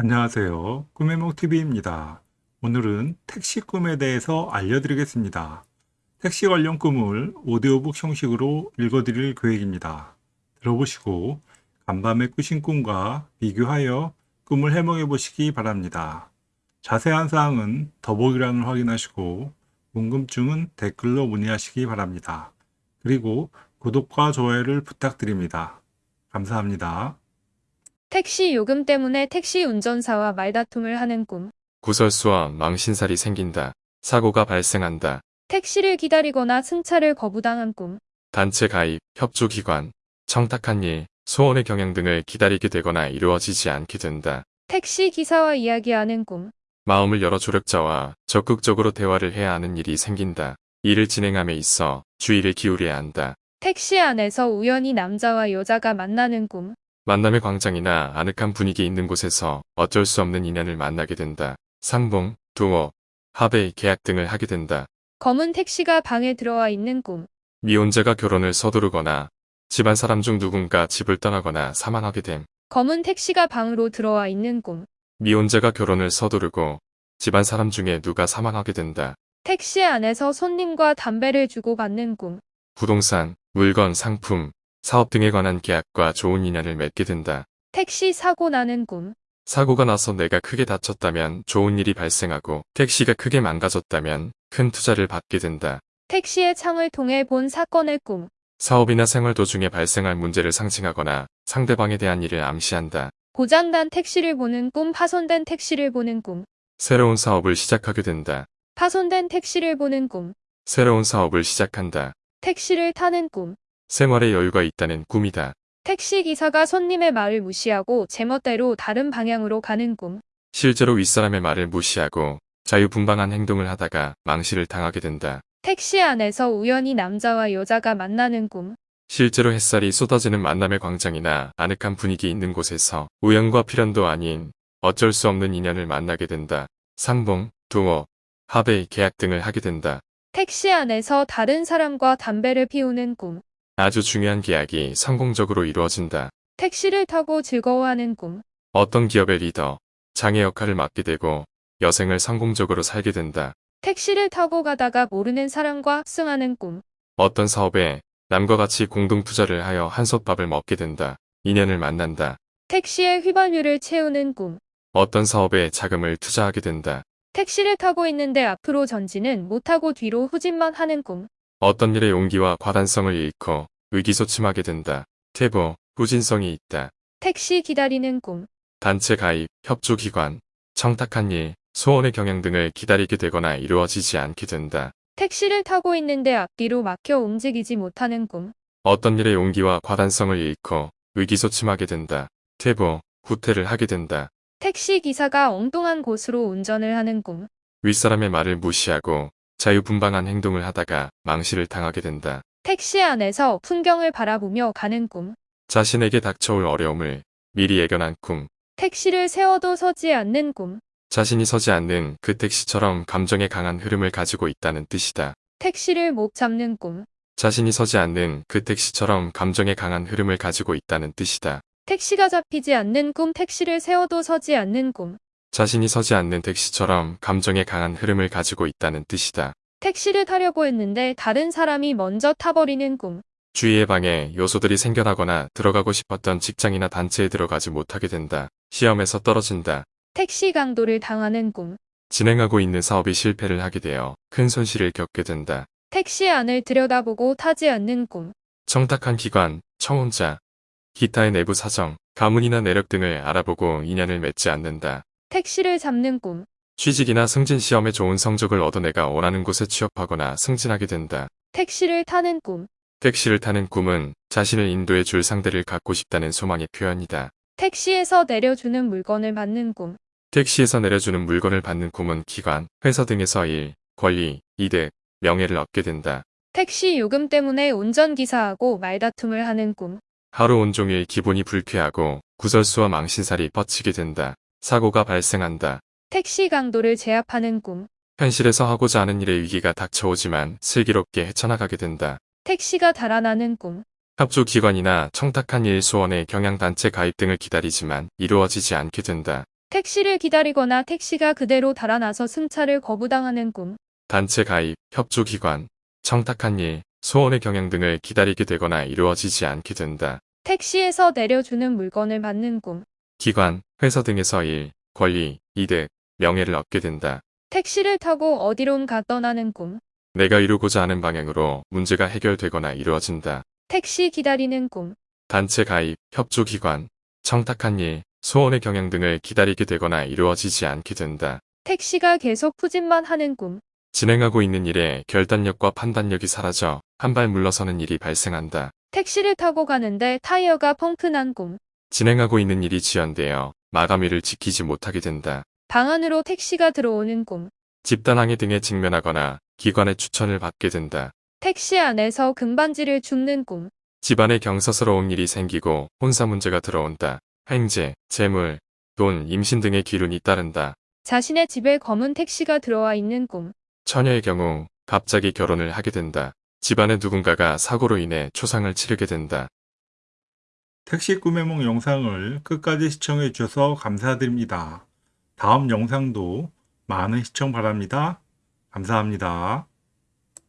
안녕하세요. 꿈의몽TV입니다. 오늘은 택시 꿈에 대해서 알려드리겠습니다. 택시 관련 꿈을 오디오북 형식으로 읽어드릴 계획입니다. 들어보시고 간밤에 꾸신 꿈과 비교하여 꿈을 해몽해 보시기 바랍니다. 자세한 사항은 더보기란을 확인하시고 궁금증은 댓글로 문의하시기 바랍니다. 그리고 구독과 좋아요를 부탁드립니다. 감사합니다. 택시 요금 때문에 택시 운전사와 말다툼을 하는 꿈. 구설수와 망신살이 생긴다. 사고가 발생한다. 택시를 기다리거나 승차를 거부당한 꿈. 단체 가입, 협조기관, 청탁한 일, 소원의 경영 등을 기다리게 되거나 이루어지지 않게 된다. 택시 기사와 이야기하는 꿈. 마음을 열어 조력자와 적극적으로 대화를 해야 하는 일이 생긴다. 일을 진행함에 있어 주의를 기울여야 한다. 택시 안에서 우연히 남자와 여자가 만나는 꿈. 만남의 광장이나 아늑한 분위기 있는 곳에서 어쩔 수 없는 인연을 만나게 된다. 상봉, 동업, 합의, 계약 등을 하게 된다. 검은 택시가 방에 들어와 있는 꿈. 미혼자가 결혼을 서두르거나 집안 사람 중 누군가 집을 떠나거나 사망하게 됨. 검은 택시가 방으로 들어와 있는 꿈. 미혼자가 결혼을 서두르고 집안 사람 중에 누가 사망하게 된다. 택시 안에서 손님과 담배를 주고받는 꿈. 부동산, 물건, 상품, 사업 등에 관한 계약과 좋은 인연을 맺게 된다. 택시 사고 나는 꿈. 사고가 나서 내가 크게 다쳤다면 좋은 일이 발생하고 택시가 크게 망가졌다면 큰 투자를 받게 된다. 택시의 창을 통해 본 사건의 꿈. 사업이나 생활 도중에 발생할 문제를 상징하거나 상대방에 대한 일을 암시한다. 고장난 택시를 보는 꿈. 파손된 택시를 보는 꿈. 새로운 사업을 시작하게 된다. 파손된 택시를 보는 꿈. 새로운 사업을 시작한다. 택시를 타는 꿈. 생활에 여유가 있다는 꿈이다. 택시 기사가 손님의 말을 무시하고 제멋대로 다른 방향으로 가는 꿈. 실제로 윗사람의 말을 무시하고 자유분방한 행동을 하다가 망실을 당하게 된다. 택시 안에서 우연히 남자와 여자가 만나는 꿈. 실제로 햇살이 쏟아지는 만남의 광장이나 아늑한 분위기 있는 곳에서 우연과 필연도 아닌 어쩔 수 없는 인연을 만나게 된다. 상봉, 동업, 합의, 계약 등을 하게 된다. 택시 안에서 다른 사람과 담배를 피우는 꿈. 아주 중요한 계약이 성공적으로 이루어진다. 택시를 타고 즐거워하는 꿈. 어떤 기업의 리더, 장애 역할을 맡게 되고 여생을 성공적으로 살게 된다. 택시를 타고 가다가 모르는 사람과 승하는 꿈. 어떤 사업에 남과 같이 공동 투자를 하여 한솥밥을 먹게 된다. 인연을 만난다. 택시에 휘발유를 채우는 꿈. 어떤 사업에 자금을 투자하게 된다. 택시를 타고 있는데 앞으로 전진은 못하고 뒤로 후진만 하는 꿈. 어떤 일의 용기와 과단성을 잃고 의기소침하게 된다. 퇴보, 후진성이 있다. 택시 기다리는 꿈. 단체 가입, 협조기관, 청탁한 일, 소원의 경영 등을 기다리게 되거나 이루어지지 않게 된다. 택시를 타고 있는데 앞뒤로 막혀 움직이지 못하는 꿈. 어떤 일의 용기와 과단성을 잃고 의기소침하게 된다. 퇴보, 후퇴를 하게 된다. 택시 기사가 엉뚱한 곳으로 운전을 하는 꿈. 윗사람의 말을 무시하고 자유분방한 행동을 하다가 망실을 당하게 된다. 택시 안에서 풍경을 바라보며 가는 꿈. 자신에게 닥쳐올 어려움을 미리 예견한 꿈. 택시를 세워도 서지 않는 꿈. 자신이 서지 않는 그 택시처럼 감정에 강한 흐름을 가지고 있다는 뜻이다. 택시를 못 잡는 꿈. 자신이 서지 않는 그 택시처럼 감정에 강한 흐름을 가지고 있다는 뜻이다. 택시가 잡히지 않는 꿈. 택시를 세워도 서지 않는 꿈. 자신이 서지 않는 택시처럼 감정에 강한 흐름을 가지고 있다는 뜻이다. 택시를 타려고 했는데 다른 사람이 먼저 타버리는 꿈. 주위의 방에 요소들이 생겨나거나 들어가고 싶었던 직장이나 단체에 들어가지 못하게 된다. 시험에서 떨어진다. 택시 강도를 당하는 꿈. 진행하고 있는 사업이 실패를 하게 되어 큰 손실을 겪게 된다. 택시 안을 들여다보고 타지 않는 꿈. 청탁한 기관, 청혼자, 기타의 내부 사정, 가문이나 내력 등을 알아보고 인연을 맺지 않는다. 택시를 잡는 꿈. 취직이나 승진 시험에 좋은 성적을 얻어 내가 원하는 곳에 취업하거나 승진하게 된다. 택시를 타는 꿈. 택시를 타는 꿈은 자신을 인도해 줄 상대를 갖고 싶다는 소망의 표현이다. 택시에서 내려주는 물건을 받는 꿈. 택시에서 내려주는 물건을 받는 꿈은 기관, 회사 등에서 일, 권리, 이득, 명예를 얻게 된다. 택시 요금 때문에 운전기사하고 말다툼을 하는 꿈. 하루 온종일 기분이 불쾌하고 구설수와 망신살이 뻗치게 된다. 사고가 발생한다. 택시 강도를 제압하는 꿈. 현실에서 하고자 하는 일의 위기가 닥쳐오지만 슬기롭게 헤쳐나가게 된다. 택시가 달아나는 꿈. 협조기관이나 청탁한 일 소원의 경향단체 가입 등을 기다리지만 이루어지지 않게 된다. 택시를 기다리거나 택시가 그대로 달아나서 승차를 거부당하는 꿈. 단체 가입, 협조기관, 청탁한 일, 소원의 경영 등을 기다리게 되거나 이루어지지 않게 된다. 택시에서 내려주는 물건을 받는 꿈. 기관, 회사 등에서 일, 권리, 이득, 명예를 얻게 된다. 택시를 타고 어디론가 떠나는 꿈. 내가 이루고자 하는 방향으로 문제가 해결되거나 이루어진다. 택시 기다리는 꿈. 단체 가입, 협조기관, 청탁한 일, 소원의 경영 등을 기다리게 되거나 이루어지지 않게 된다. 택시가 계속 푸진만 하는 꿈. 진행하고 있는 일에 결단력과 판단력이 사라져 한 발 물러서는 일이 발생한다. 택시를 타고 가는데 타이어가 펑크난 꿈. 진행하고 있는 일이 지연되어 마감일을 지키지 못하게 된다. 방 안으로 택시가 들어오는 꿈. 집단항해 등에 직면하거나 기관의 추천을 받게 된다. 택시 안에서 금반지를 줍는 꿈. 집안에 경사스러운 일이 생기고 혼사 문제가 들어온다. 행제, 재물, 돈, 임신 등의 기운이 따른다. 자신의 집에 검은 택시가 들어와 있는 꿈. 처녀의 경우 갑자기 결혼을 하게 된다. 집안의 누군가가 사고로 인해 초상을 치르게 된다. 택시 꿈의梦 영상을 끝까지 시청해 주셔서 감사드립니다. 다음 영상도 많은 시청 바랍니다. 감사합니다.